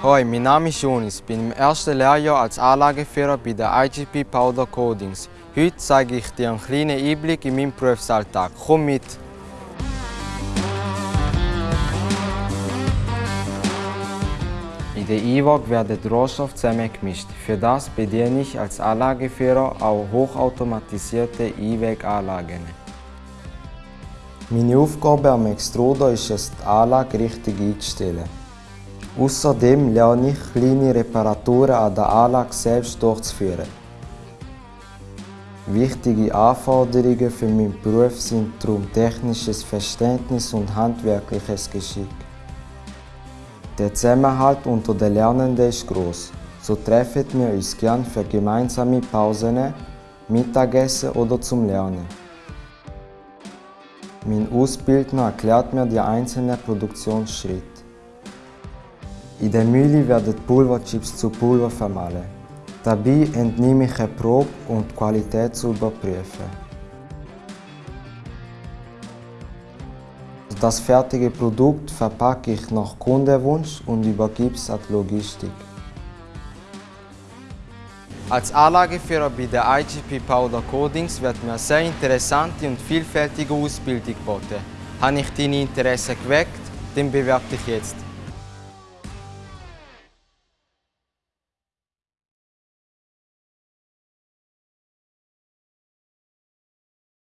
Hoi, mein Name ist Jonis, bin im ersten Lehrjahr als Anlageführer bei der IGP Powder Coatings. Heute zeige ich dir einen kleinen Einblick in meinen Berufsalltag. Komm mit! In der IWOG werden Rohstoffe zusammengemischt. Für das bediene ich als Anlageführer auch hochautomatisierte IWEG-Anlagen. Meine Aufgabe am Extruder ist es, die Anlage richtig einzustellen. Außerdem lerne ich, kleine Reparaturen an der Anlage selbst durchzuführen. Wichtige Anforderungen für meinen Beruf sind darum technisches Verständnis und handwerkliches Geschick. Der Zusammenhalt unter den Lernenden ist groß. So treffen wir uns gern für gemeinsame Pausen, Mittagessen oder zum Lernen. Mein Ausbildner erklärt mir die einzelnen Produktionsschritte. In der Mühle werden Pulverchips zu Pulver vermahlen. Dabei entnehme ich eine Probe, um die Qualität zu überprüfen. Das fertige Produkt verpacke ich nach Kundenwunsch und übergebe es an die Logistik. Als Anlageführer bei der IGP Powder Coatings wird mir eine sehr interessante und vielfältige Ausbildung geboten. Habe ich deine Interesse geweckt? Dann bewerbe dich jetzt.